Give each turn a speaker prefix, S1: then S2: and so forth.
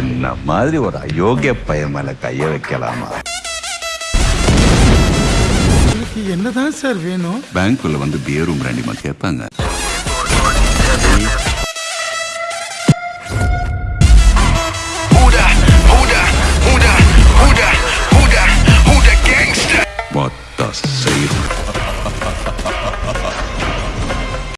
S1: என்ன மாதிரி ஒரு அயோக்கிய பையன் மேல கைய வைக்கலாமா?
S2: என்னதான் சார் வேணும்?
S1: பேங்க்குள்ள வந்து பியர் ரூம் கேட்பாங்க. What the safe?